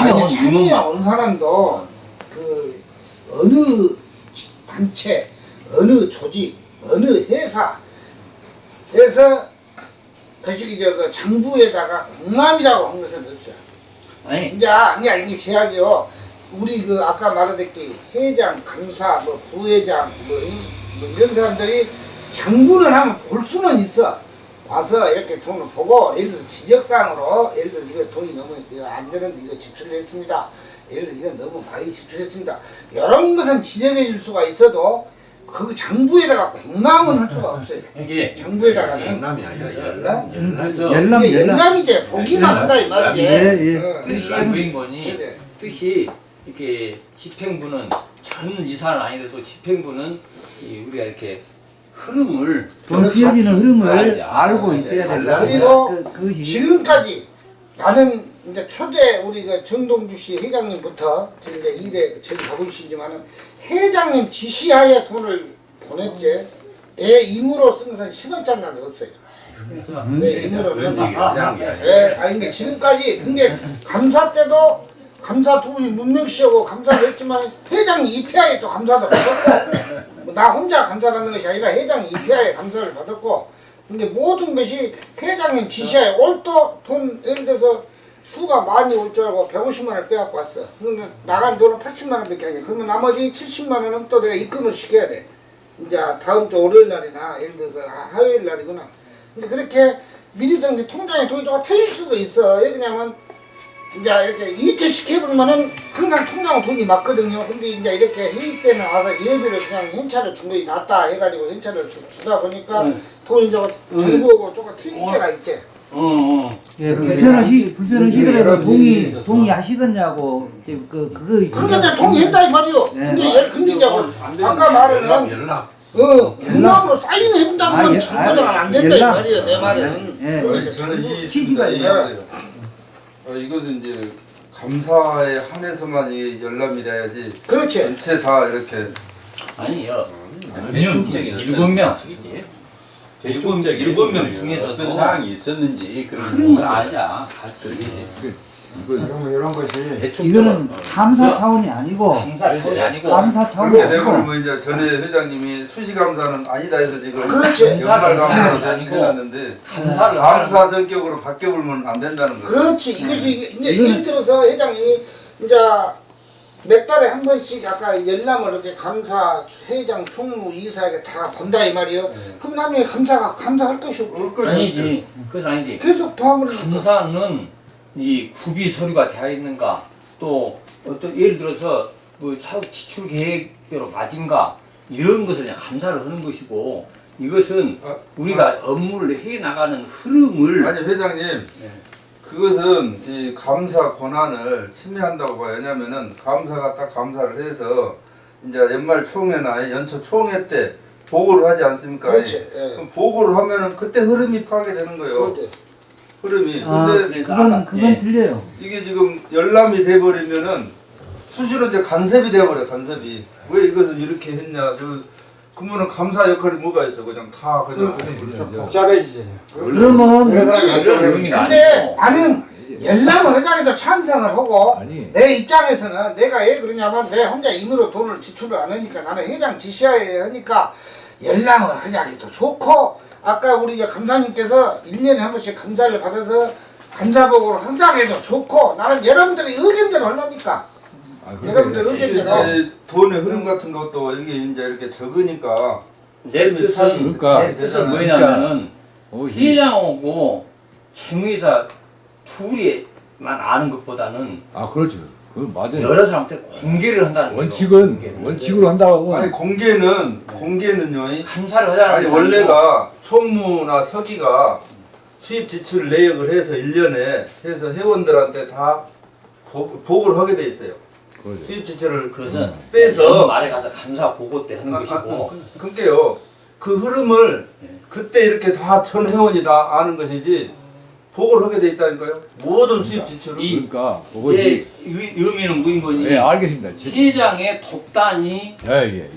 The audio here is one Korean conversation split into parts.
참여 아니, 참여에 온 사람도 그 어느 단체, 어느 조직, 어느 회사 에서 거시기 저그 장부에다가 공람이라고 한 것은 없어. 아니 이제 이제 이게 제약이요. 우리 그 아까 말하듯이 회장, 강사, 뭐 부회장, 뭐, 이- 뭐 이런 사람들이 장부는 하면 볼 수는 있어. 와서 이렇게 돈을 보고 예를 들어 지적사항으로 예를 들어 이거 돈이 너무 이거 안 되는데 이거 지출을 했습니다. 예를 들어 이건 너무 많이 지출했습니다. 이런 것은 지적해 줄 수가 있어도 그 장부에다가 공람은 할 수가 없어요. 이게 장부에다가는 열람이 아니라 네? 열람. 열람. 열람 열람이지 보기만 한다 이 말이지. 예, 예. 어. 뜻이 부인권이 그래. 뜻이 이렇게 집행부는 전 이사는 아니더라도 집행부는 이 우리가 이렇게 흐름을 돈 쓰여지는 흐름을 알죠. 알고 있어야 된다 그리고 그, 그것이 지금까지 나는 이제 초대 우리 그 정동주 씨 회장님부터 지금 이제 일에 저기 가보시지만은 회장님 지시하에 돈을 보냈지 내 임으로 쓴 것은 10원짜리 나도 없어요. 내 하자는 게 아니라. 예, 아니 근데 지금까지 근데 감사 때도 감사 두 분이 문명씨하고 감사를 했지만 회장이 입회하에 또 감사도 받았고 뭐 나 혼자 감사 받는 것이 아니라 회장이 입회하에 감사를 받았고 근데 모든 것이 회장님 지시하에 올또 돈 예를 들어서 수가 많이 올 줄 알고 150만 원을 빼갖고 왔어. 근데 나간 돈은 80만 원 밖에 아니야 그러면 나머지 70만 원은 또 내가 입금을 시켜야 돼. 이제 다음 주 월요일 날이나 예를 들어서 하- 화요일 날이구나. 근데 그렇게 미리서 이제 통장에 돈이 조금 틀릴 수도 있어. 왜 그러냐면 이제 이렇게 이체시켜보면은 항상 통장에 돈이 맞거든요. 근데 이제 이렇게 회의 때는 와서 예비를 그냥 현찰을 준 것이 낫다 해가지고 현찰을 주, 주다 보니까 응. 돈이 저 정부하고 조금 틀릴 어. 때가 있지. 어 어 예, 불편하시 불편하시더라도 동의. 동의하시겠냐고 그 그거 그러니까 동의했다 이 말이요. 네. 근데 얘- 근데 이제. 아까 말은 열람. 어 공람으로 사인을 해본다고 아, 하면 예, 정보자가 아, 안 된다 이 연락. 말이에요. 내 말은. 예. 저는 이 있습니다. 있어요. 이- 어, 이것은 이제 감사에 한해서만 이 열람이 돼야지 그렇지. 전체 다 이렇게. 아니요. 대중적인 일곱 명. 일곱 명. 중에서도 어떤 사항이 있었는지 그런 흐름을 알자 같이 이런, 이런 것이 이거는 감사 차원이 아니고 감사 차원이 아니고 감사 차원이 그렇게 아니고. 되버리면 이제 전에 회장님이 수시 감사는 아니다 해서 지금 그렇지. 연말 감사는 아니고 해놨는데 감사를 감사 성격으로 바뀌어버리면 안 된다는 거죠. 그렇지. 이것이 이게- 이제 예를 들어서 회장님이 이제 몇 달에 한 번씩 아까 열람을 이렇게 감사 회장 총무 이사에게 다 본다 이 말이에요. 그럼 나중에 감사가 감사할 것이 없고 아니지. 그것은 아니지. 계속 봐버리니까 감사는 이 구비 서류가 되어 있는가 또 어떤 예를 들어서 뭐 사업 지출 계획대로 맞은가 이런 것을 그냥 감사를 하는 것이고 이것은 아, 우리가 업무를 해 나가는 흐름을 아니 회장님 그것은 이 감사 권한을 침해한다고 봐요. 왜냐면은 감사가 딱 감사를 해서 이제 연말 총회나 연초 총회 때 보고를 하지 않습니까? 그렇지. 예. 그럼 보고를 하면은 그때 흐름이 파악되는 거예요. 그렇지. 흐름이. 아, 근데 그건 그건 예. 틀려요. 이게 지금 열람이 돼버리면은 수시로 이제 간섭이 돼버려 간섭이. 왜 이것을 이렇게 했냐? 저 그러면은 감사 역할이 뭐가 있어? 그냥 다 그냥 그냥 복잡해지잖아요. 그러면 근데 나는 열람을 회장에도 찬성을 하고 아니. 내 입장에서는 내가 왜 그러냐면 내 혼자 임으로 돈을 지출을 안 하니까 나는 회장 지시하에 하니까 열람을 회장에도 좋고 아까 우리 이제 감사님께서 1년에 한 번씩 감사를 받아서 감사복으로 회장에도 좋고 나는 여러분들의 의견대로 하려니까 아, 여러분들 의견대로 이제 돈의 흐름 같은 것도 이게 이제 이렇게 적으니까 내 뜻은 그러니까. 내 뜻은 뭐냐면은 어, 회장하고 채무이사 둘이만 아는 것보다는 아 그렇죠. 그건 맞아요. 여러 사람한테 공개를 한다는 거죠. 원칙은 원칙으로 한다고. 아니 공개는 공개는요. 이- 감사를 하자는 아니 원래가 총무나 서기가 수입 지출 내역을 해서 1년에 해서 회원들한테 다 보, 보고를 하게 돼 있어요. 그렇죠. 수입 지출을 그것은 빼서 말에 가서 감사 보고 때 하는 아, 아, 것이고 그러니까요. 그 흐름을 네. 그때 이렇게 다 전 회원이 다 아는 것이지 보고를 하게 돼 있다니까요. 모든 수입 지출을 이- 그러니까 예, 그것이 의- 의미는 무인 거니 예 알겠습니다. 지- 회장의 독단이 예 예 예.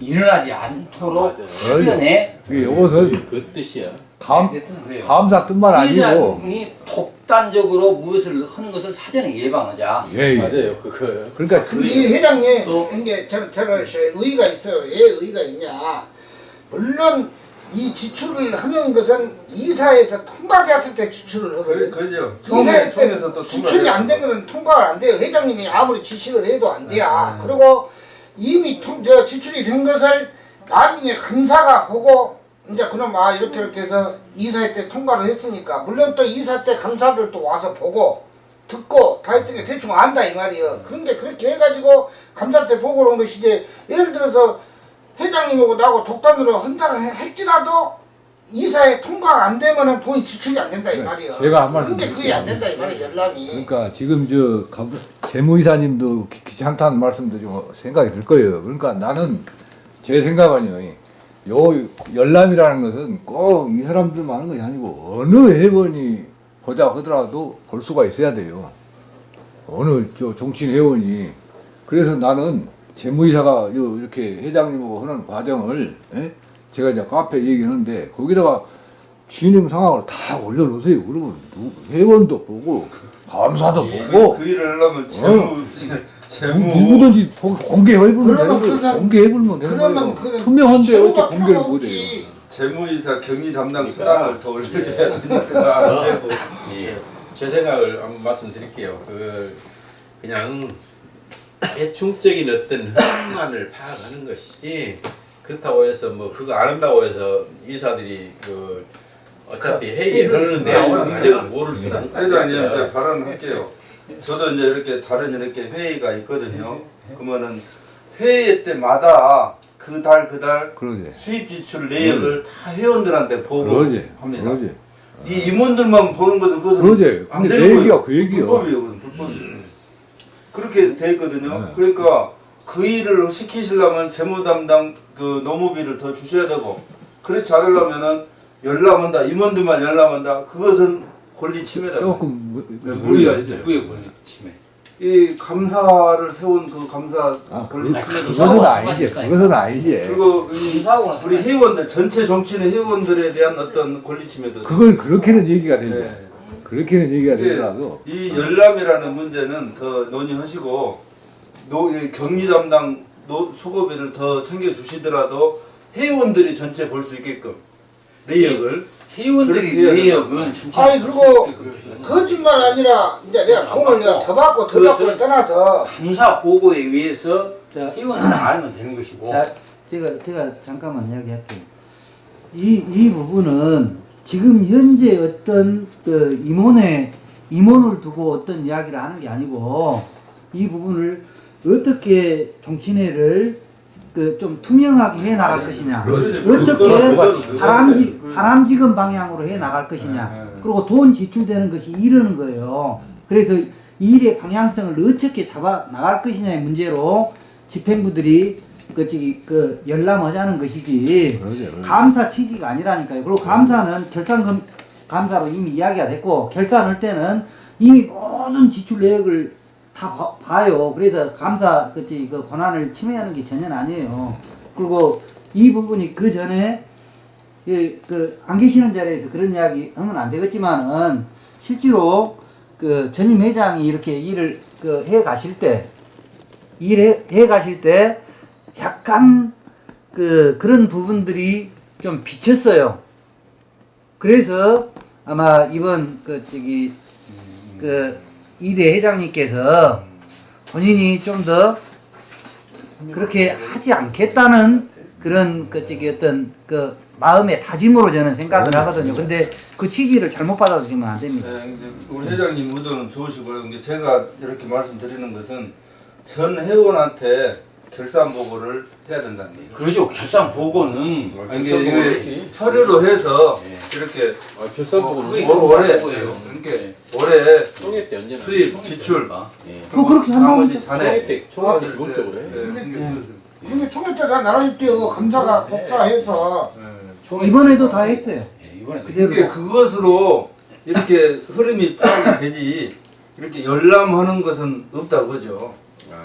일어나지 않도록. 사전에 이것은 그 뜻이야. 감, 그래요. 감사 뜻만 아니고 회장이 독단적으로 무엇을 하는 것을 사전에 예방하자. 예, 예. 맞아요 그거 그러니까 이 회장님 또- 이게 저는 저는 의의가 있어요. 왜 의의가 있냐? 물론 이 지출을 하는 것은 이사에서 통과되었을 때 지출을 그래, 하거든. 그죠. 이사회 때 통해서 또 지출이 안 된 것은 통과가 안 돼요. 회장님이 아무리 지시를 해도 안 돼요. 그리고 이미 통, 저 지출이 된 것을 나중에 감사가 보고 이제 그럼 아 이렇게 이렇게 해서 이사회 때 통과를 했으니까 물론 또 이사 때 감사들도 와서 보고 듣고 다 했으니까 대충 안다 이 말이에요. 그런데 그렇게 해가지고 감사 때 보고 온 것이 이제 예를 들어서 회장님하고 나하고 독단으로 해- 할지라도 이사에 통과가 안 되면은 돈이 지출이 안 된다 이 말이에요. 네, 제가 한 말씀 그게 그게 안 된다 이 말이에요. 열람이. 그러니까 지금 저 감- 재무이사님도 기- 귀찮다는 말씀도 좀 생각이 들 거예요. 그러니까 나는 제 생각은요. 요 열람이라는 것은 꼭 이 사람들만 하는 것이 아니고 어느 회원이 보자 하더라도 볼 수가 있어야 돼요. 어느 저 정치인 회원이 그래서 나는 재무이사가 요 이렇게 회장님하고 하는 과정을 예? 제가 이제 카페 얘기하는데 거기다가 진행 상황을 다 올려놓으세요. 그러면 누- 회원도 보고 감사도 보고 그, 그 일을 하려면 재무 재무 누구든지 보- 공개해보면 되는 공개해보면 되는 그러면 거예요. 그 투명한데 어떻게 공개를 못해요. 재무이사 경리 담당 그러니까. 수당을 더 올려야 되니까 예, 제 생각을 한번 말씀드릴게요. 그 그냥 대충적인 어떤 현안을 파악하는 것이지 그렇다고 해서 뭐 그거 안 한다고 해서 이사들이 그 어차피 회의하는 내용을 과정을 모를 수는 회장님 이제 없어요. 발언 할게요. 저도 이제 이렇게 다른 이렇게 회의가 있거든요. 그러면은 회의 때마다 그 달 그달 그러지. 수입 지출 내역을 다 회원들한테 보고 그러지. 합니다. 그러지. 이 임원들만 보는 것은 그것은 그러지. 안 되는 거예요. 그 얘기야. 불법이에요. 그건 불법이에요. 그렇게 돼 있거든요. 네. 그러니까 그 일을 시키시려면 재무 담당 그 노무비를 더 주셔야 되고 그렇지 않으려면은 열람한다 임원들만 열람한다 그것은 권리 침해다. 조금 무- 네, 무리가 있어요. 누구의 권리 침해? 이 감사를 세운 그 감사 아, 그, 권리 침해도 그것은 아니지. 그것은 아니지. 그리고 이 우리 회원들 전체 정치인 회원들에 대한 어떤 권리 침해도 그걸 그렇게는 얘기가 되죠. 네. 그렇게는 얘기가 되더라도. 이 열람이라는 문제는 더 논의하시고 노, 이 격리 담당 노, 수고비를 더 챙겨 주시더라도 회원들이 전체 볼 수 있게끔 내역을? 회원들이 그렇게 해야 내역은 아니 그리고 거짓말 아니라 이제 내가 돈을 내가 더 받고 더 받고를 떠나서 감사 보고에 의해서 자, 회원을 알면 되는 것이고. 자, 제가 제가 잠깐만 이야기할게요. 이 이 부분은 지금 현재 어떤 그 임원의 임원을 두고 어떤 이야기를 하는 게 아니고 이 부분을 어떻게 정치회를 그 좀 투명하게 해 나갈 것이냐, 그거는 어떻게 그거는 바람지 그거는 바람직한 방향으로 해 나갈 것이냐, 그리고 돈 지출되는 것이 이러는 거예요. 그래서 이 일의 방향성을 어떻게 잡아 나갈 것이냐의 문제로 집행부들이 그 저기 그 열람하자는 것이지 그러지. 감사 취지가 아니라니까요. 그리고 감사는 결산 금 감사로 이미 이야기가 됐고 결산할 때는 이미 모든 지출 내역을 다 봐, 봐요. 그래서 감사 그치 그 권한을 침해하는 게 전혀 아니에요. 그리고 이 부분이 그 전에 그안 계시는 자리에서 그런 이야기 하면 안 되겠지만은 실제로 그 전임 회장이 이렇게 일을 그 해 가실 때 일해 해 가실 때 약간 그 그런 부분들이 좀 비쳤어요. 그래서 아마 이번 그 저기 그 이대 회장님께서 본인이 좀 더 그렇게 하지 않겠다는 그런 그 저기 어떤 그 마음의 다짐으로 저는 생각을 하거든요. 근데 그 취지를 잘못 받아들이면 안 됩니다. 네, 이제 우리 회장님 의도는 좋으시고요. 제가 이렇게 말씀드리는 것은 전 회원한테 결산 보고를 해야 된다는 얘기예요. 그러죠. 결산 보고는 아니, 이게, 이게 서류로 해서 이렇게 아, 결산 보고는 올- 올해. 이렇게 올해 총회 때 언제나 수입 지출 예. 뭐 그렇게 한다고 잔해 총회 때 총회 때 아, 기본적으로 네, 해요. 네, 근데- 네. 총회 때다 나라님 때그 감사가 복사해서 네. 이번에도 다 했어요. 예, 이번에 그대로. 이게 그것으로 이렇게 흐름이 파악이 되지 이렇게 열람하는 것은 없다 그죠?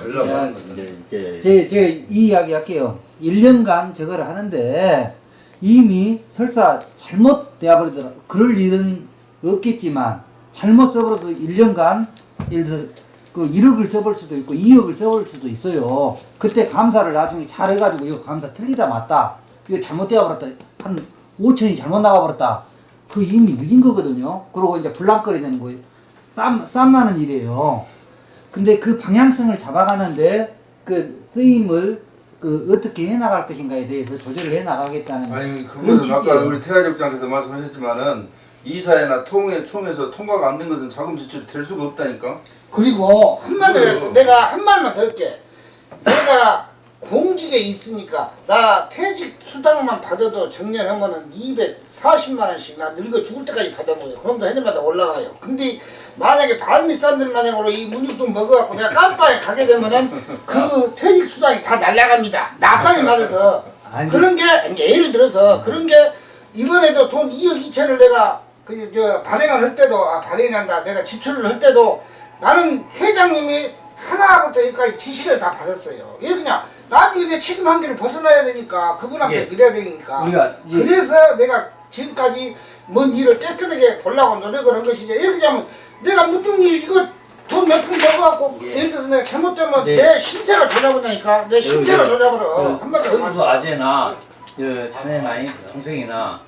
열람하는 것은 이제 이게 제, 제가 이 이야기 할게요. 1년간 저걸 하는데, 이미 설사 잘못 되어 버리더라 그럴 일은 없겠지만 잘못 써버려도 1년간 예를 들어 그 1억을 써볼 수도 있고 2억을 써볼 수도 있어요. 그때 감사를 나중에 잘 해가지고 이거 감사 틀리다 맞다. 이거 잘못되어 버렸다. 한 5천이 잘못 나가버렸다. 그 이미 늦은 거거든요. 그러고 이제 불랑거리 되는 거예요. 쌈, 쌈 나는 일이에요. 근데 그 방향성을 잡아가는데 그 쓰임을 그 어떻게 해 나갈 것인가에 대해서 조절을 해 나가겠다는 아니 그런 그것은 아까. 우리 태화력장께서 말씀하셨지만은 이사회나 통해 총에서 통과가 안 된 것은 자금 지출이 될 수가 없다니까. 그리고 한마디 내가 한 말만 더 할게. 내가 공직에 있으니까 나 퇴직 수당만 받아도 정년하면은 240만 원씩 나 늙어 죽을 때까지 받아먹어요. 그럼 도 해년마다 올라가요. 근데 만약에 발밑 사람들 마냥으로 이 문익돈 먹어갖고 내가 깜빵에 가게 되면은 그 퇴직 수당이 다 날라갑니다. 나땅히 말해서. 그런 게 예를 들어서 그런 게 이번에도 돈 2억 2천을 내가 그 저 발행을 할 때도 아 발행한다 내가 지출을 할 때도 나는 회장님이 하나부터 여기까지 지시를 다 받았어요. 이게 그냥 나중에 내 책임 한계를 벗어나야 되니까 그분한테 예. 드려야 되니까. 우리가 이- 그래서 내가 지금까지 뭔 일을 깨끗하게 보려고 노력을 한 것이지. 들자면 내가 무슨 일 이거 돈 몇푼 먹어갖고 예. 예를 들어서 내가 잘못되면 네. 내 신세가 조져버리니까 내 신세가 예. 조져버려. 한마디로 선수 아재나 저 자네나 동생이나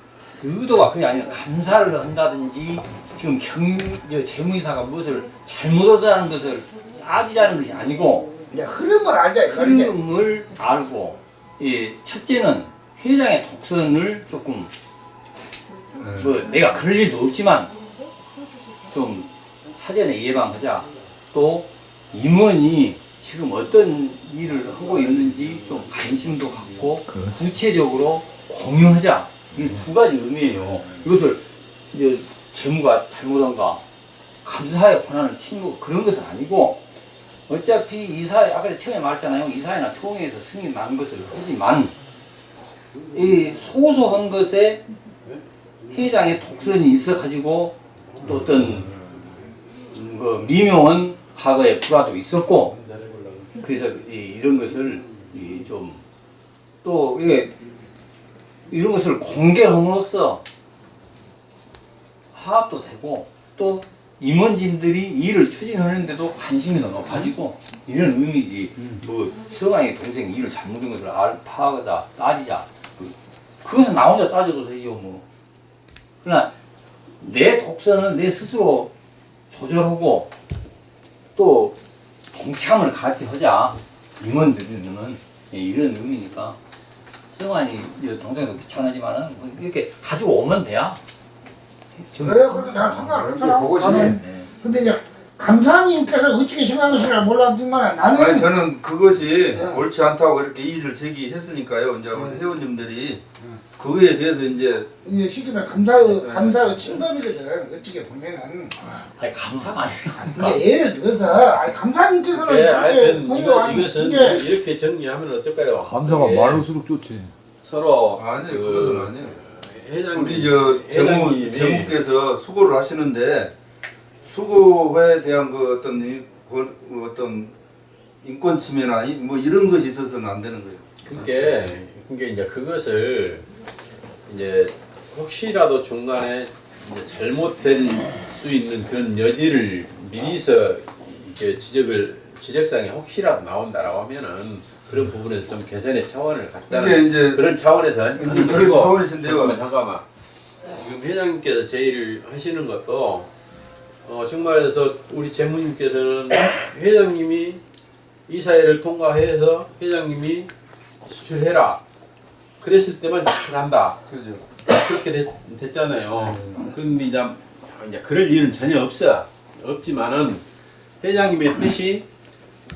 그 의도가 그게 아니라 감사를 한다든지 지금 경, 저 재무이사가 무엇을 잘못하다는 것을 따지자는 것이 아니고 이제 흐름을 알자 이제. 흐름을 알고 이 첫째는 회장의 독선을 조금 뭐 내가 그럴 일도 없지만 좀 사전에 예방하자. 또 임원이 지금 어떤 일을 하고 있는지 좀 관심도 갖고 구체적으로 공유하자. 이두 가지 의미예요. 이것을 이제 재무가 잘못한가 감사의 권한을 침묵 그런 것은 아니고 어차피 이사회 아까 처음에 말했잖아요. 이사회나 총회에서 승인 난 것을 하지만 이 소소한 것에 회장의 독선이 있어 가지고 또 어떤 음, 그 미묘한 과거의 불화도 있었고 그래서 이, 이런 것을 좀 또 이게 이런 것을 공개함으로써 화합도 되고 또 임원진들이 일을 추진하는데도 관심이 더 높아지고 이런 의미지. 뭐 서강의 동생이 일을 잘못한 것을 알, 파악하다 따지자. 그, 그것은 나 혼자 따져도 되죠 뭐. 그러나 내 독선을 내 스스로 조절하고 또 동참을 같이 하자. 임원들은. 예, 이런 의미니까. 성환이 동생도 귀찮아지만은 뭐 이렇게 가지고 오면 돼야 좀- 그래 그렇게 난 상관없잖아. 그것이 나는 네. 근데 이제 감사님께서 어떻게 생각하시나 몰랐지만 나는 아니 저는 그것이 네. 옳지 않다고 이렇게 이의를 제기했으니까요. 이제 네. 회원님들이 그거에 대해서 이제 이제 시키면 감사의 감사의 침범이거든 어떻게 보면은 아니 감사가 아니라 근데 예를 들어서 아니 감사님께서는 예, 이거, 아니, 이것은 이게 이렇게 정리하면 어떨까요? 감사가 많을수록 좋지. 서로 아니 그 그것은 아니에요. 회장님 우리 저 재무 회장님이 재무께서 수고를 하시는데 수고에 대한 그 어떤 이, 그 어떤 인권 침해나 이- 뭐 이런 것이 있어서는 안 되는 거예요. 그게 그게 이제 그것을 이제 혹시라도 중간에 이제 잘못될 수 있는 그런 여지를 미리서 이렇게 지적을 지적상에 혹시라도 나온다라고 하면은 그런 부분에서 좀 개선의 차원을 갖다는 이제 그런 차원에서 이제 그런 차원이신데요. 잠깐만 잠깐만. 지금 회장님께서 제의를 하시는 것도 어 정말해서 우리 재무님께서는 회장님이 이 사회를 통과해서 회장님이 지출해라. 그랬을 때만 지출한다. 그죠. 그렇게 됐, 됐잖아요. 그런데 이제, 이제 그럴 일은 전혀 없어. 없지만은 회장님의 뜻이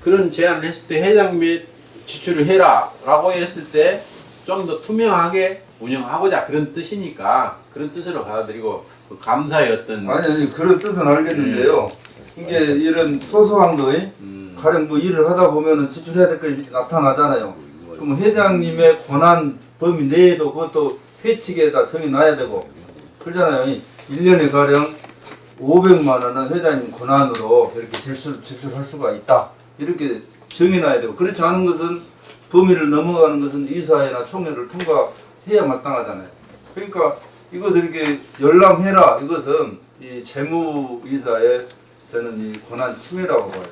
그런 제안을 했을 때 회장님이 지출을 해라 라고 했을 때 좀 더 투명하게 운영하고자 그런 뜻이니까 그런 뜻으로 받아들이고 그 감사의 어떤 아니 아니 그런 뜻은 알겠는데요. 이게 이런 소소한 거에 음, 가령 뭐 일을 하다 보면은 지출해야 될 것이 나타나잖아요. 그럼 회장님의 권한 범위 내에도 그것도 회칙에다 정해놔야 되고 그러잖아요. 1년에 가령 500만 원은 회장님 권한으로 이렇게 지출, 지출할 수가 있다. 이렇게 정해놔야 되고 그렇지 않은 것은 범위를 넘어가는 것은 이사회나 총회를 통과 해야 마땅하잖아요. 그러니까 이것을 이렇게 열람해라 이것은 이 재무이사의 저는 이 권한 침해라고 봐요.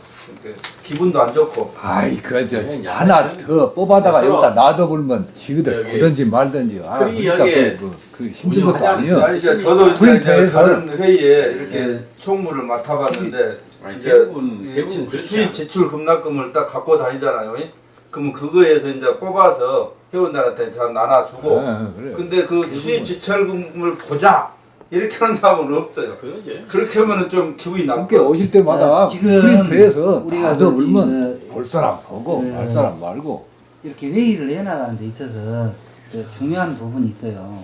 그러니까 기분도 안 좋고. 아이 그저 그냥 하나 양은 더 뽑아다가 여기다 놔둬버리면 지그들 여기 보든지 말든지. 아 그러니까 그, 그, 그 힘든 것도 아니에요. 아니 이제 저도 이제 프린터에서- 다른 회의에 이렇게 총무를 맡아봤는데 아니, 이제 대부분 이 대부분 그렇지 수입. 지출 급납금을 딱 갖고 다니잖아요. 그러면 그거에서 이제 뽑아서 회원들한테 잘 나눠주고 예, 그래요. 근데 그 수입 지출금을 보자 이렇게 하는 사람은 없어요. 그러지. 그렇게 하면은 좀 기분이 함께 나쁘고 오실 때마다 네, 지금 프린트해서 우리가 보면 그- 볼 사람 보고 그- 말 사람 말고 이렇게 회의를 해나가는 데 있어서 저 중요한 부분이 있어요.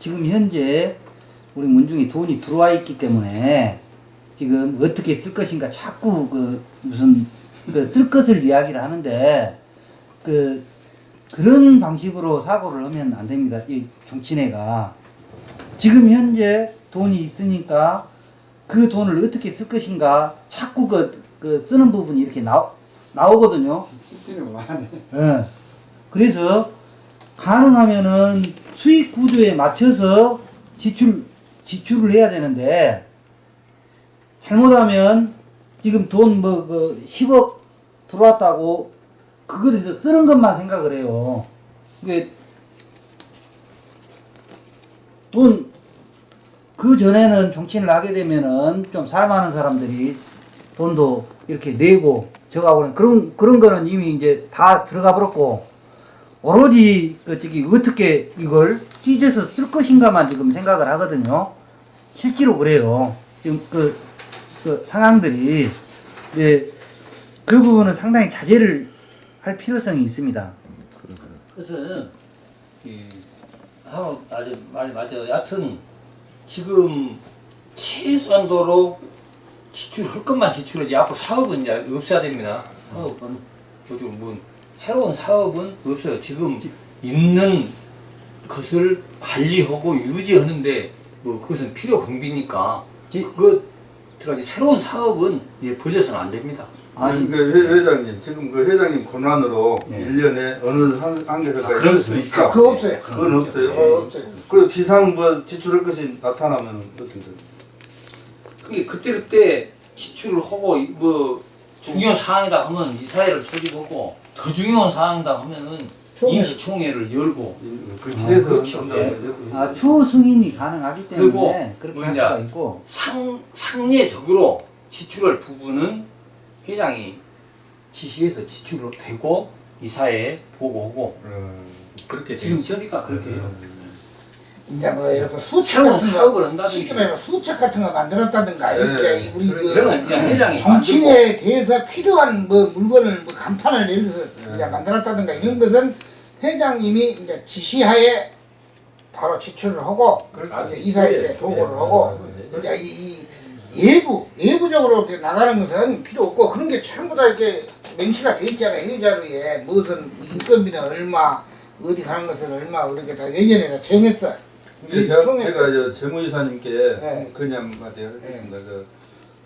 지금 현재 우리 문중에 돈이 들어와 있기 때문에 지금 어떻게 쓸 것인가 자꾸 그 무슨 그 쓸 것을 이야기를 하는데 그 그런 방식으로 사고를 하면 안 됩니다. 이 정치내가 지금 현재 돈이 있으니까 그 돈을 어떻게 쓸 것인가 자꾸 그, 그 쓰는 부분이 이렇게 나, 나오거든요. 예. 그래서 가능하면은 수익 구조에 맞춰서 지출 지출을 해야 되는데 잘못하면 지금 돈 뭐 그 10억 들어왔다고 그거에서 쓰는 것만 생각을 해요. 돈그 전에는 정치인을 하게 되면은 좀 살만한 사람들이 돈도 이렇게 내고 저가고는 그런 그런 거는 이미 이제 다 들어가 버렸고 오로지 그 저기 어떻게 이걸 찢어서 쓸 것인가만 지금 생각을 하거든요. 실제로 그래요. 지금 그, 그 상황들이 네, 그 부분은 상당히 자제를 할 필요성이 있습니다. 그래서 이 하고 아주 말이 맞아요. 여하튼 지금 최소한도로 지출할 것만 지출하지 앞으로 사업은 이제 없어야 됩니다. 사업은 요즘 뭐 새로운 사업은 없어요. 지금 있는 것을 관리하고 유지하는데 뭐 그것은 필요 경비니까 그거 들어가지 새로운 사업은 이제 벌려서는 안 됩니다. 아니, 그 회, 회장님 지금 그 회장님 권한으로 네. 일 1년에 어느 한, 한계서까지 아, 그럼 쓸수 있다. 그거 없어요. 그건 없어요. 어, 없어요. 그리고 비상 뭐 지출할 것이 나타나면 어떻게 돼요? 그게 그때 그때 지출을 하고 이- 뭐 중요한 사항이다 하면 이사회를 소집하고 더 중요한 사항이다 하면은. 임시총회를 열고 그렇게 아, 해서 그렇죠. 한다는 예. 거죠. 아, 추후 승인이 가능하기 때문에 그리고 그렇게 뭐할 이제 수가 있고 상 상례적으로 지출할 부분은 회장이 지시해서 지출을 되고 이사회에 보고하고 음. 그렇게 지금 저니까 그렇게 해요. 이제 뭐 이렇게 새로운 같은 거 말하면 수책 같은 거 만들었다든가 네. 이렇게 우리 그래, 그 정치인에 대해서 필요한 뭐 물건을 뭐 간판을 예를 들어서 네. 이제 만들었다든가 이런 것은 회장님이 이제 지시하에 바로 지출을 하고 그렇죠. 이제 이사회 때 예. 보고를 예. 하고 이제 이, 이 예부 예부적으로 이렇게 나가는 것은 필요 없고 그런 게 전부 다 이렇게 명시가 돼 있잖아요 회자료에 무슨 인건비는 얼마 어디 가는 것은 얼마 그렇게 다 예전에 다 정했어. 근데 이 제가, 제가 저 재무이사님께 네. 그냥 한마디 하겠습니다. 그,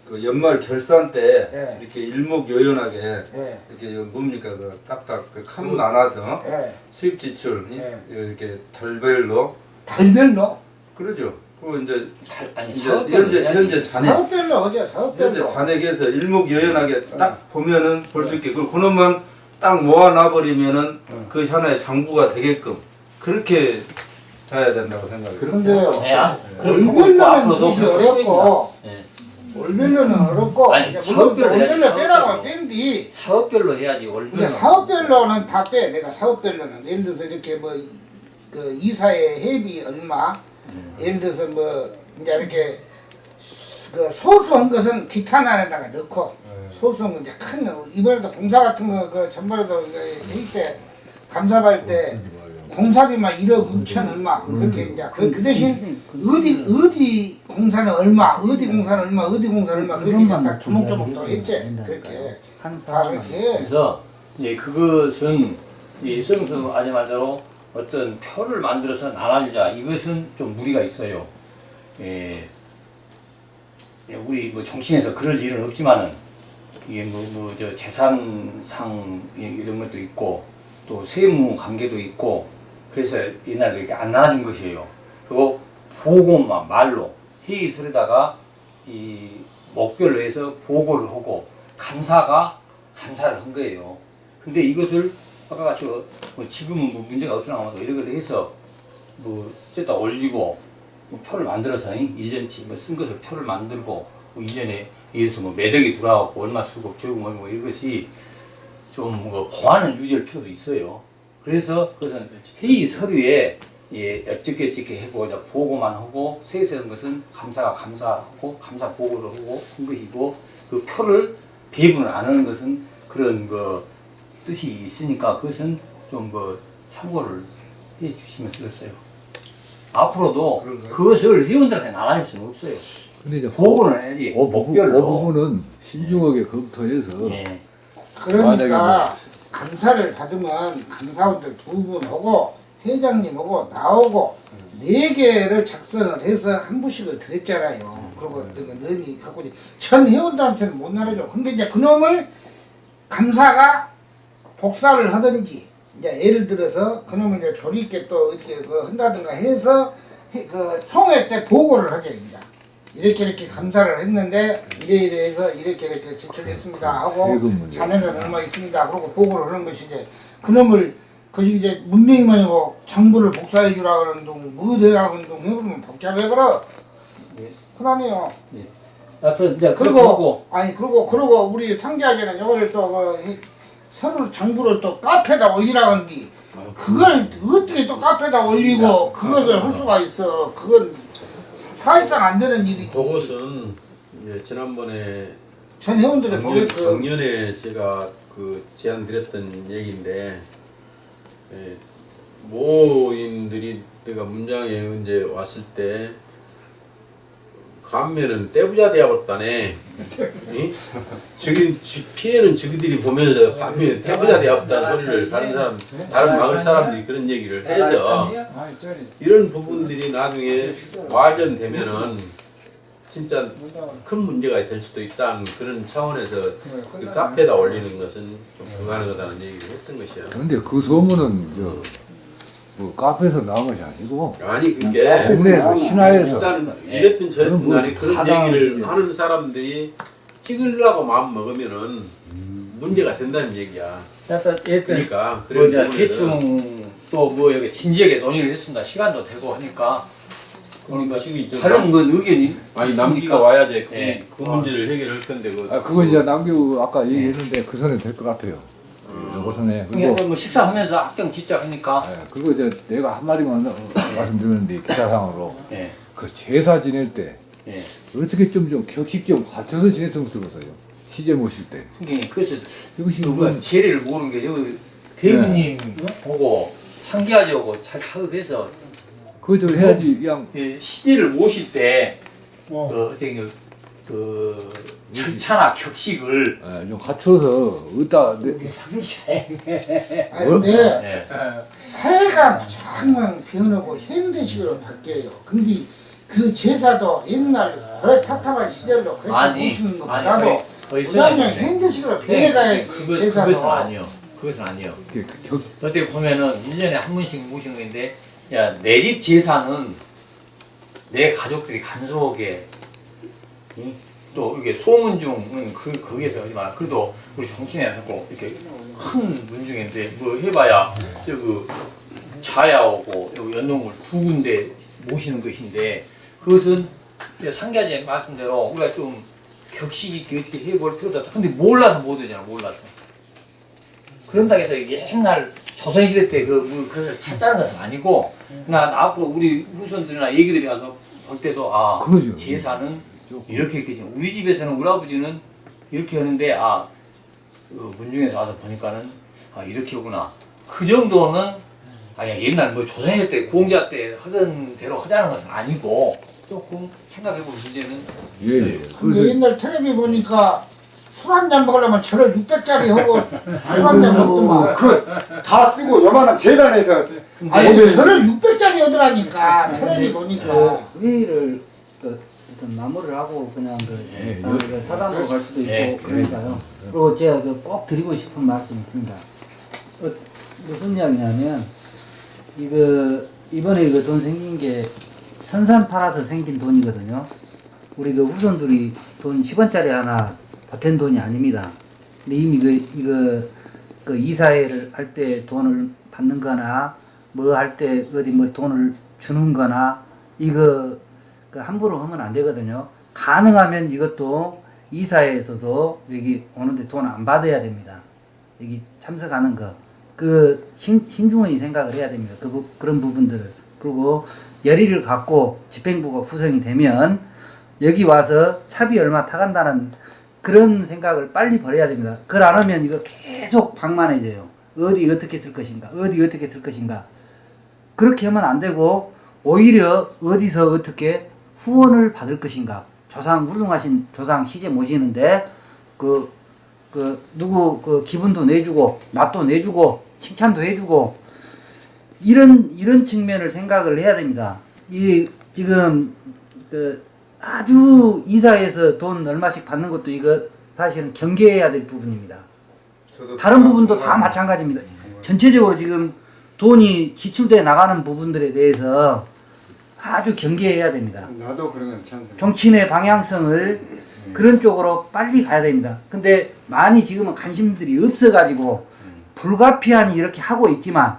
그 연말 결산 때 네. 이렇게 일목요연하게 예, 이렇게 뭡니까 그 딱딱 그 칸 나눠서 예. 수입 지출 이- 네. 이렇게 달별로 달별로 그러죠. 그리고 이제 달- 아니 이제 사업별로 현재. 현재 잔액 사업별로 어제 현재 사업별로 잔액에서 일목요연하게 네. 딱 보면은 볼 수 있게 그리고 그놈만 딱 모아놔 버리면은 네. 그 하나의 장부가 되게끔 그렇게 해야 된다고 생각해요. 근데요 네, 아, 그럼 월별로는 앞으로도 것이 그렇게 어렵고 예. 월별로는 어렵고 아니, 사업별로 월별로 빼라고. 뺀뒤 사업별로 해야지 월별. 이제 사업별로는 다 빼. 내가 사업별로는 예를 들어서 이렇게 뭐 그 이사의 회비 얼마 예를 들어서 뭐 이제 이렇게 그 소소한 것은 기타 난에다가 넣고 소소한 건 이제 큰 이번에도 공사 같은 거그 전번에도 회의 때 감사받을 때 공사비만 1억 6천 얼마 그렇게 이제 그, 그 대신 어디 어디 공사는 얼마 어디 공사는 얼마 어디 공사는 얼마 그렇게 이제 딱 조목조목 또 했지. 그렇게 한다 사람 그렇게. 해. 그래서 이제 그것은 이 성수 말대로 어떤 표를 만들어서 나눠주자. 이것은 좀 무리가 있어요. 예, 예, 우리 뭐 정치인에서 그럴 일은 없지만은 이게 뭐뭐저 재산상 이- 이런 것도 있고 또 세무 관계도 있고 그래서 옛날에 이렇게 안 나눠진 것이에요. 그리고 보고만 말로 회의설에다가 이 목표를 해서 보고를 하고 감사가 감사를 한 거예요. 근데 이것을 아까 같이 뭐 지금은 뭐 문제가 없더라도 이런 걸 해서 뭐 어쨌다 올리고 뭐 표를 만들어서 1년치 뭐쓴 것을 표를 만들고 뭐 1년에 예를 들어서 뭐 매덕이 들어가고 얼마 쓰고 저금 얼마 이것이 좀 뭐 보완을 유지할 필요도 있어요. 그래서 그것은 회의 서류에 예, 하고 이제 보고만 하고 세세한 것은 감사가 감사하고 감사 보고를 하고 한 것이고 그 표를 배분을 안 하는 것은 그런 그 뜻이 있으니까 그것은 좀뭐 참고를 해 주시면 쓰겠어요. 앞으로도 그것을 회원들한테 나눠줄 수는 없어요. 근데 이제 보고는 해야지. 그, 그 목별로. 부분은 신중하게 검토해서 예. 그러니까 감사를 받으면 감사원들 두분 오고 회장님 오고 나오고 네 개를 작성을 해서 한 부씩을 드렸잖아요. 그리고 너가 너니 갖고 전 회원들한테는 못 나눠줘. 근데 이제 그놈을 감사가 복사를 하든지 이제 예를 들어서 그놈을 이제 조리 있게 또 이렇게 그 한다든가 해서 해- 그 총회 때 보고를 하죠 이제. 이렇게 이렇게 감사를 했는데 이래 이래 해서 이렇게 이렇게 지출했습니다. 하고. 자네가 얼마 있습니다. 그러고 보고를 하는 것이 이제 그놈을 그 이제 문명이만 이고 정부를 복사해 주라 그러는 둥 무대라 그러는 둥 해버리면 복잡해버려 예. 그러네요. 하여튼 이제 그리고 그리고 아니 그리고 그리고 우리 상자제는 이거를 또 그, 서로 정부를 또 카페에다 올리라 그러는데 그걸 어떻게 또 카페에다 올리고 그것을 할 수가 있어. 그건 사실상 안 되는 일이지. 그것은 이제 지난번에 전 회원들의 작년, 보게끔 작년에 제가 그 제안 드렸던 얘기인데 예, 모인들이 내가 문장에 이제 왔을 때 감면은 떼부자 되어버렸다네. 이? 저기 지- 피해는 저기들이 보면서 감면은 떼부자 되어버렸다는 소리를 다른 사람 다른 마을 사람들이 그런 얘기를 해서 이런 부분들이 나중에 와전되면은 진짜 큰 문제가 될 수도 있다는 그런 차원에서 그 카페에다 올리는 것은 좀 불가능하다는 얘기를 했던 것이야. 근데 그 소문은 저 뭐 카페에서 나온 것이 아니고 아니 그게 동네에서 신화에서 일단 이랬든 저랬든 그건 간에 뭐 그런 얘기를. 하는 사람들이 찍으려고 마음 먹으면은 문제가 된다는 얘기야. 하여튼 그러니까 뭐 그런 이제 대충 또 뭐 여기 진지하게 논의를 했습니다. 시간도 되고 하니까 그러니까 다른 건 의견이 아니. 남기가 와야지 그, 예. 그 문제를 해결할 건데 그 아 그거 이제 남규 아까 얘기했는데 그 선에 될 것 같아요. 요거 선에 그리고 그러니까 뭐 식사하면서 합경 짓자 하니까 예, 그리고 이제 내가 한 마디만 어, 말씀드리는데 기사상으로 예. 그 제사 지낼 때 예. 어떻게 좀 좀 격식 좀 갖춰서 지냈으면 좋겠어요. 시제 모실 때 그게 그래서 이것이 누가 뭐 제리를 모르는 게 여기 대표님 보고 상기하자고 잘 하급해서 그거 좀 해야지 그냥 예, 시제를 모실 때 어. 그 어떻게 그, 그 절차나 격식을 예, 좀 갖춰서 어디다 내, 아니 뭐? 근데 예. 사회가 정말 변하고 현대식으로 바뀌어요. 근데 그 제사도 옛날 고래 탑탑한 시절로 그렇게 아니 아니 것보다도 거의 거의 그다음에 선생님인데. 현대식으로 네, 변해가야 그거, 제사도 그것은 아니요. 그것은 아니요. 이렇게 격, 어떻게 보면은 1년에 한 번씩 모시는 건데, 야, 내 집 제사는 내 가족들이 간소하게, 응? 또 이렇게 소문 중은 그, 거기에서 하지만, 그래도 우리 정신에 하고, 이렇게 큰 문중인데, 뭐 해봐야, 저 그, 자야오고, 연동을 두 군데 모시는 것인데, 그것은 상가제 말씀대로 우리가 좀 격식 있게 어떻게 해볼 필요도 없다. 근데 몰라서 못 하잖아, 몰라서. 그런다고 해서 이게 옛날 조선시대 때 그 그것을 찾자는 것은 아니고 난 앞으로 우리 후손들이나 얘기들이 가서 볼 때도 아 그러죠. 제사는 이렇게 했겠지 우리 집에서는 우리 아버지는 이렇게 하는데 아 어, 문중에서 와서 보니까는 아 이렇게 하구나. 그 정도는 아야 옛날 뭐 조선시대 때 공자 때 하던 대로 하자는 것은 아니고 조금 생각해볼 문제는 예, 예. 근데 옛날 텔레비 보니까 술 한 잔 먹으려면 저를 600짜리 하고 술 한 잔 먹더만 그다 쓰고 요만한 재단에서. 아니 저를 600짜리 하더라니까 텔레비 보니까. 그 마무리를 하고 그냥 그 예, 그 사당으로 갈 수도 있고 예, 그러니까요. 그리고 제가 그 꼭 드리고 싶은 말씀이 있습니다. 어, 무슨 이야기냐면 이거 이번에 이거 돈 생긴 게 선산 팔아서 생긴 돈이거든요. 우리 그 후손들이 돈 10원짜리 하나 보탠 돈이 아닙니다. 근데 이미 그 이거 그 이사회를 할 때 돈을 받는 거나 뭐 할 때 어디 뭐 돈을 주는 거나 이거 그 함부로 하면 안 되거든요. 가능하면 이것도 이사회에서도 여기 오는데 돈 안 받아야 됩니다. 여기 참석하는 거. 그 신, 신중히 생각을 해야 됩니다. 그, 부- 그런 부분들을. 그리고 열의를 갖고 집행부가 구성이 되면 여기 와서 차비 얼마 타간다는 그런 생각을 빨리 버려야 됩니다. 그걸 안 하면 이거 계속 방만해져요. 어디 어떻게 쓸 것인가, 어디 어떻게 쓸 것인가. 그렇게 하면 안 되고 오히려 어디서 어떻게 후원을 받을 것인가. 조상 훌륭하신 조상 시제 모시는데 그, 그 누구 그 기분도 내주고 낯도 내주고 칭찬도 해주고 이런 이런 측면을 생각을 해야 됩니다. 이 지금 그 아주 이사에서 돈 얼마씩 받는 것도 이거 사실은 경계해야 될 부분입니다. 다른 부분도 다 마찬가지입니다. 전체적으로 지금 돈이 지출돼 나가는 부분들에 대해서 아주 경계해야 됩니다. 나도 그런 건 찬성. 정치인의 방향성을 그런 쪽으로 빨리 가야 됩니다. 근데 많이 지금은 관심들이 없어가지고 불가피하니 이렇게 하고 있지만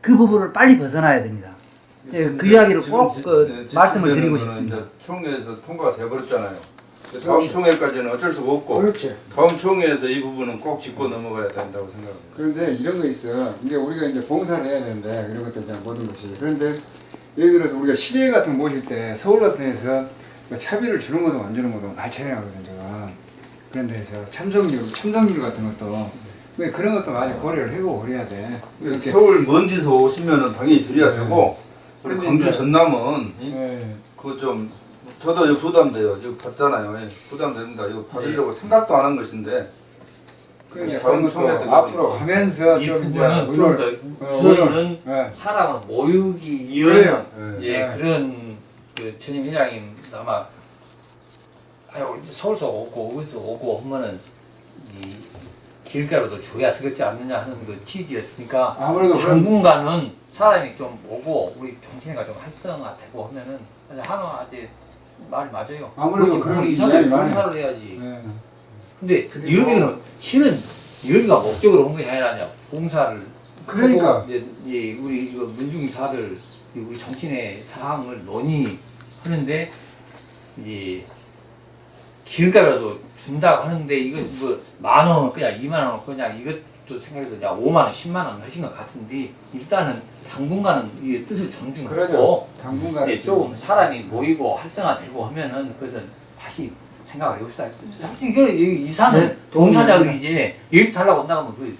그 부분을 빨리 벗어나야 됩니다. 예, 그 이야기를 지금 꼭 지- 그 네, 말씀을 드리고 싶습니다. 이제 총회에서 통과가 돼버렸잖아요. 다음 그렇죠. 총회까지는 어쩔 수가 없고 그렇지. 다음 총회에서 이 부분은 꼭 짚고 넘어가야 된다고 생각합니다. 그런데 이런 거 있어. 이게 우리가 이제 봉사를 해야 되는데 이런 것들 모든 것이. 그런데 예를 들어서 우리가 시대 같은 거 모실 때 서울 같은 데서 그 차비를 주는 것도 안 주는 것도 많이 차이 나거든 제가. 그런 데서 참석률, 참석률 같은 것도 근데 그런 것도 많이 고려를 해보고 그래야 돼. 이렇게. 서울 먼 데서 오시면은 당연히 드려야 네. 되고 우리 광주 전남은 이- 네. 그거 좀 저도 이거 부담돼요. 이거 받잖아요. 예, 부담됩니다. 이거 받으려고 생각도 안 한 것인데 그러니까 그런 것도 때 앞으로. 가면서 이 좀 이제 부분은 좀더 어, 우선은 네. 사람을 모으기 위한 그래요. 예. 이제 네. 그런 그 전임 회장님 아마 아유 이제 서울서 오고 어디서 오고 하면은 이 길가로도 줘야 쓰겠지 않느냐 하는 그 취지였으니까 아무래도 당분간은 사람이 좀 오고 우리 정치인가 좀 활성화되고 하면은 한화 아직 말이 맞아요. 아무래도 그런 많아요. 봉사를 해야지. 네. 근데 그리고- 여기는 실은 여기가 목적으로 온 것이 아니라 봉사를 그러니까. 이제, 이제 우리 이거 민중사를 우리 정치인의 사항을 논의하는데 이제 길가라도 준다고 하는데 이것이 뭐만 원은 그냥 2만 원은 그냥 이것도 생각해서 그냥 5만 원, 10만 원 하신 것 같은데 일단은 당분간은 이 뜻을 존중하고. 당분간은 이제 조금 사람이 모이고 활성화되고 하면은 그것은 다시 생각을 해봅시다. 이거 이 이사는 네, 동사자들이 이제 여기 달라고 하면 그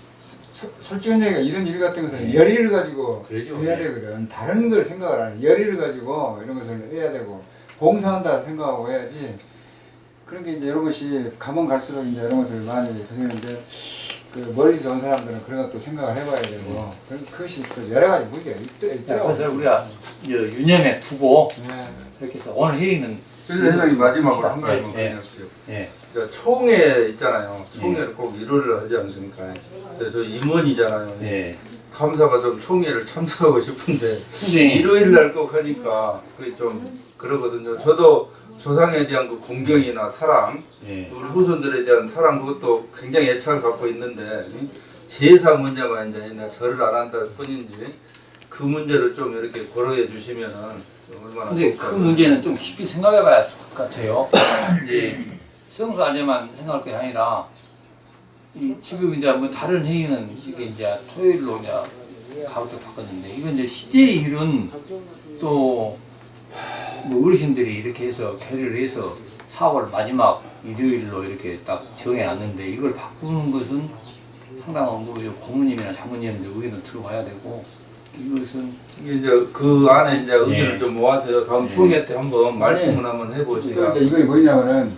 소- 솔직한 얘기가 이런 일 같은 것은 열의를 가지고 그러죠. 해야 네. 되거든. 다른 걸 생각을 안 해. 열의를 가지고 이런 것을 해야 되고 봉사한다 생각하고 해야지. 그런 게 이제 이런 것이 가면 갈수록 이제 이런 것을 많이 하시는데 그 멀리서 온 사람들은 그런 것도 생각을 해봐야 되고 그- 그것이 또 여러 가지 문제가 있, 자, 있더라고. 그래서 우리가 유념에 두고 네. 이렇게 해서 오늘 회의는 그래서 회장님 마지막으로 한 예, 가지만 예. 그냥 예. 저 총회 있잖아요. 총회를 꼭 일요일을 하지 않습니까? 그래서 저 임원이잖아요. 예. 감사가 좀 총회를 참석하고 싶은데 근데 일요일 날 꼭 하니까 그게 좀 그러거든요. 저도 조상에 대한 그 공경이나 사랑, 예. 우리 후손들에 대한 사랑 그것도 굉장히 애착을 갖고 있는데 이 제사 문제만 이제 절을 안 한다 뿐인지 그 문제를 좀 이렇게 고려해 주시면은 근데 그? 문제는 좀 깊이 생각해 봐야 할 것 같아요. 이제 성수 안에만 생각할 게 아니라 이 지금 이제 뭐 다른 회의는 이게 이제 토요일로 이제 가급적 바꿨는데 이건 이제 시제의 일은 또 뭐 어르신들이 이렇게 해서 결의를 해서 4월 마지막 일요일로 이렇게 딱 정해놨는데 이걸 바꾸는 것은 상당한 뭐 고모님이나 장모님들 의견을 들어봐야 되고 이것은 이게 이제 그 안에 이제 의견을 예. 좀 모아서요. 다음 예. 총회 때 한번 말씀을 한번 해보시다. 또 이제 이거 뭐냐면은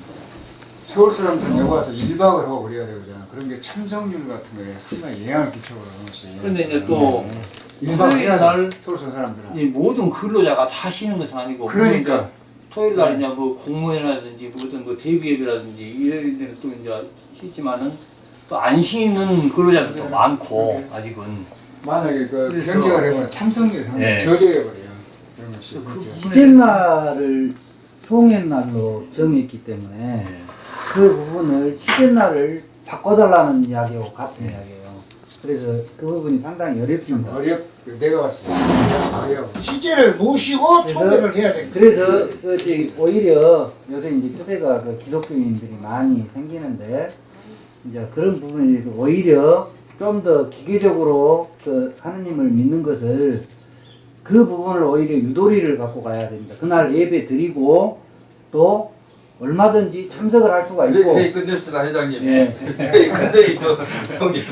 서울 사람들 여기 와서 1박을 하고 그래야 되거든. 그런 게 참석률 같은 거에 상당히 영향을 끼쳐버려. 그런데 이제 또 토요일 돼. 서울 사람들은. 이 모든 근로자가 다 쉬는 것은 아니고 그러니까. 뭐 이제 토요일 날이냐 뭐 공무원이라든지 뭐 어떤 뭐 대기업이라든지 이런 데는 또 이제 쉬지만은 또 안 쉬는 근로자들도 그래. 많고 그래. 아직은 만약에 그 그래서- 변경을 해보면 참석률이 상당히 네. 저조해버려요. 그런 것이. 시즌날을 총연날로 정했기 때문에 그 부분을 시즌날을 바꿔달라는 이야기하고 같은 이야기예요. 그래서 그 부분이 상당히 어렵습니다. 어렵, 내가 봤을 때 어려워. 시제를 모시고 총회를 해야 됩니다. 그래서 그 오히려 요새 이제 추세가 그 기독교인들이 많이 생기는데 이제 그런 부분에 대해서 오히려 좀 더 기계적으로 그 하느님을 믿는 것을 그 부분을 오히려 유도리를 갖고 가야 됩니다. 그날 예배 드리고 또 얼마든지 참석을 할 수가 있고 회의 끝냅시다 회장님. 예. 회의 끝내기 또 동의.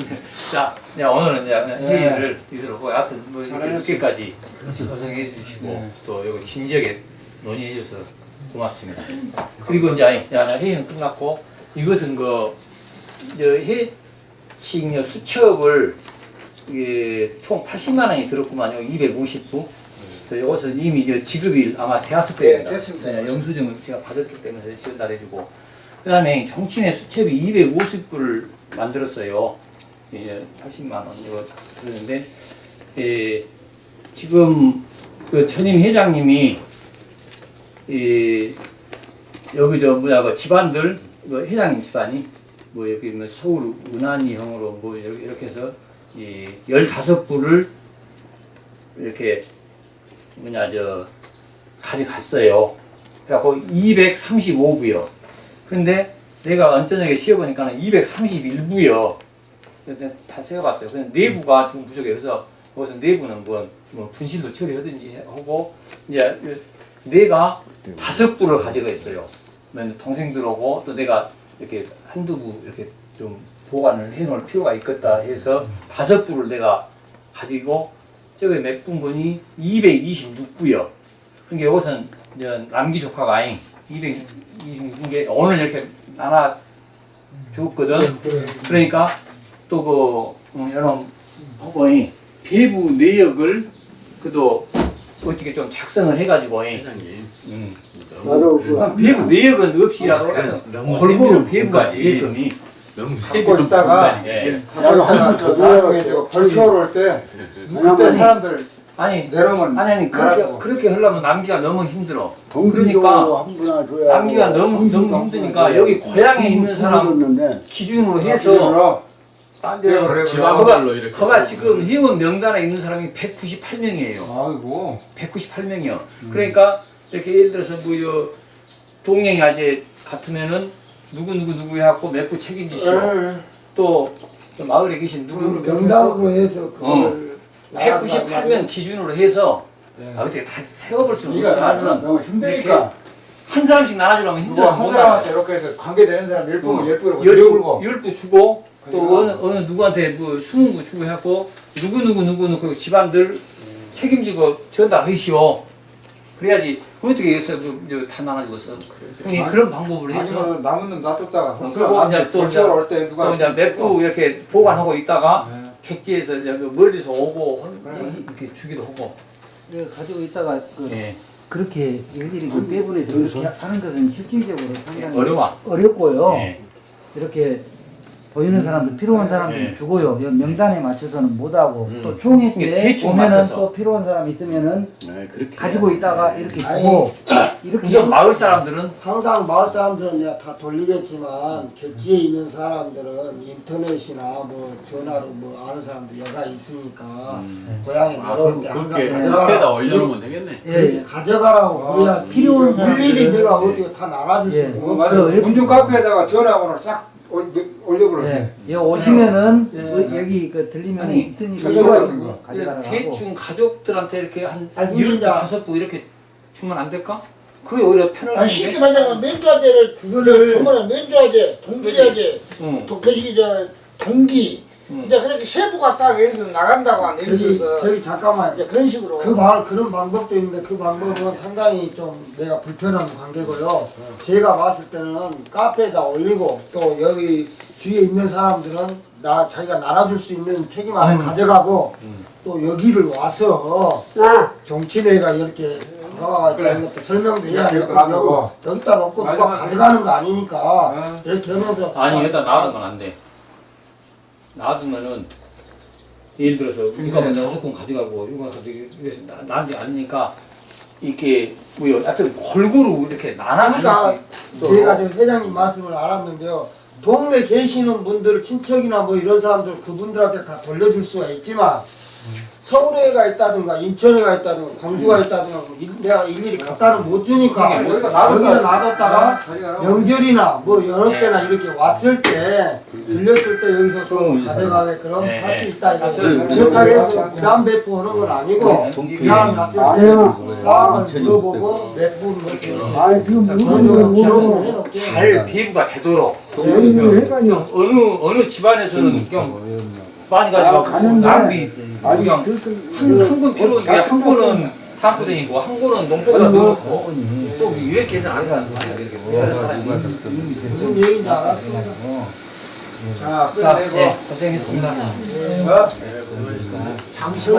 자, 네, 오늘은 이제 네. 회의를 이대로 하고 하여튼 뭐. 이렇게까지 고생해 주시고 네. 또 여기 진지하게 논의해 주셔서 고맙습니다. 그리고 이제 야, 회의는 끝났고 이것은 그 이제 해칭 수첩을 이게 총 80만 원이 들었구만요. 250부. 그래서 이것은 이미 이제 지급이 아마 되었을 네, 겁니다. 됐습니다. 영수증을 제가 받았기 때문에 전달해주고 그 다음에 정치인의 수첩이 250부를 만들었어요. 이제 80만 원 이거 그러는데 예, 지금 그 전임 회장님이 이 여기 저 뭐야 그 집안들 그 회장님 집안이 뭐 여기 뭐 서울 은한이형으로 뭐 이렇게 이렇게 해서 이 15부를 이렇게 뭐냐 저 가져갔어요. 그래갖고 235부요. 근데 내가 언저녁에 쉬어보니까 는 231부요. 다 세어봤어요. 그냥 내부가 지금 부족해요. 그래서 거기서 내부는 뭐, 뭐 분실도 처리하든지 하고 이제 내가 다섯 부를 가지고 있어요. 동생들하고 또 내가 이렇게 한두 부 이렇게 좀 보관을 해 놓을 필요가 있겠다 해서 다섯 부를 내가 가지고 저기 몇 분분이 226부요. 그러니까 이것은 이제 남기 조카가 아닌 226개 오늘 이렇게 나눠 줬거든. 그러니까 또 그 여러분 법원이 배부 내역을 그도 어떻게 좀 작성을 해가지고 회장님. 음. 나도 그 내역은 없이라도 너무 골고루. 내역금이 너무 갖고 있다가 부분까지. 예. 야로하나 저 나중에 저 벌초를 올때 그때 사람들 아니 내려오면 아니 아니 그렇게 말하고. 그렇게 하려면 남기가 너무 힘들어. 그러니까 한 분을 줘야 남기가 너무 너무 힘드니까 여기 고향에 있는 사람 기준으로 해서 돼요. 그래, 지방별로 이렇게. 거가 지금 회원 명단에 있는 사람이 198명이에요. 아이고 198명이요. 그러니까 이렇게 예를 들어서 뭐요 동행이 아재 같으면은 누구 누구 누구 해갖고 몇부 책임지시오. 또, 또 마을에 계신 누구 누구 명당으로 해서 그걸 198명 기준으로 해서 아, 어떻게 다 세워볼 수는 너무 힘드니까 한 사람씩 나눠주려면 힘들어. 한 사람한테 이렇게 해서 관계되는 사람 열 부면 열 부로 열 들고 부, 열부 주고 또 그러니까. 어느 어느 누구한테 뭐 스무 부 주고 해갖고 누구 누구 누구 누구 집안들 책임지고 전달하시오. 그래야지 어떻게 해서 그다 나눠주겠어. 형이 그런 방법을 해서 아니면 남은 놈 놔뒀다가 어, 그리고 이제 또 이제 벌초를 올때 누가 또 이제 부 이렇게 보관하고 있다가 네. 객지에서 이제 그 멀리서 오고 그래. 이렇게 주기도 하고. 이거 가지고 있다가 그 예. 그렇게 일일이 그 빼분해서 그렇게 하는 것은 실질적으로 상당히 어려워. 어렵고요. 예. 이렇게 보이는 사람들 필요한 사람들 예. 주고요. 여- 명단에 맞춰서는 못하고 음. 또 총회 때 보면은 맞춰서. 또 필요한 사람 있으면은 네, 그렇게 가지고 있다가 돼요. 이렇게 아니, 주고 이렇게 마을 사람들은 항상 마을 사람들은 내가 다 돌리겠지만 객지에 있는 사람들은 인터넷이나 뭐 전화로 뭐 아는 사람들 여가 있으니까 고향에 아, 내려올 그, 때 항상 가져가라. 올려놓으면 되겠네. 예, 그렇게 예. 가져가라고 아, 그래야 필요한 일일이 사람들은- 내가 어떻게 다 나눠줄 예. 수 어, 있는 맞아 그 문중 카페에다가 전화번호를 싹 올- 올려버려 예. 여기 오시면은 예. 어, 여기 그 들리면 아니, 있으니 최소 같은 거. 가져가라고 대충 가족들한테 이렇게 한 이제- 다섯 부 이렇게 주면 안 될까? 그게 오히려 편할 아니 쉽게 텐데. 말하면 면좌제를 그거를- 전번에 면좌제, 동기자제, 응. 도표식이 저 동기 응. 이제 그렇게 세부가 딱 예를 들어 나간다고 한 예를 저기 들어서 저기 잠깐만. 이제 그런 식으로. 그 말, 그런 방법도 있는데 그 방법은 상당히 좀 내가 불편한 관계고요. 제가 봤을 때는 카페에다 올리고 또 여기 주위에 있는 사람들은 나 자기가 나눠줄 수 있는 책임 안에 가져가고 또 여기를 와서 정치회가 이렇게 돌아가 있다는 것도 설명도 해야 이렇게 되고 놔두고. 여기다 놓고 누가 가져가는 거 아니니까 어. 이렇게 하면서 아니 일단 놔두면 안 돼. 놔두면은 예를 들어서 우리가 뭐 다섯 건 가져가고 이거 가지고 이래서 나- 나한테 아니니까 이렇게 뭐 하여튼 골고루 이렇게 나눠 그러니까 제가 저 회장님 말씀을 알았는데요. 동네 계시는 분들 친척이나 뭐 이런 사람들 그분들한테 다 돌려줄 수가 있지만 서울에 가 있다든가 인천에 가 있다든가 광주가 있다든가 뭐 일- 내가 일일이 갖다는 못 주니까 그게 여기다 놔뒀다가 놔뒀다가 자기가 명절이나 뭐 여러 때나 이렇게 왔을 때 들렸을 때 여기서 좀 가져가게끔 네, 할수 네. 있다 이거 하여튼 그렇다고 해서 부담 배포하는 건 아니고 그 사람 왔을 때 싸움을 물어보고 몇분 이렇게 아 지금 그런 식으로 기록을 해놓고 잘 비부가 되도록 여기는 회관이요. 어느 어느 집안에서는 그냥 많이 가져가고 가는데. 낭비 아니 그냥 한건 필요한데 한 거는 탐구댕이고 한 거는 농촌에다 넣고 또 이렇게 해서 안 가는 거야 이렇게. 무슨 얘기인지 알았습니다. 자 자, 끝내고. 예, 고생했습니다. 어? 장시호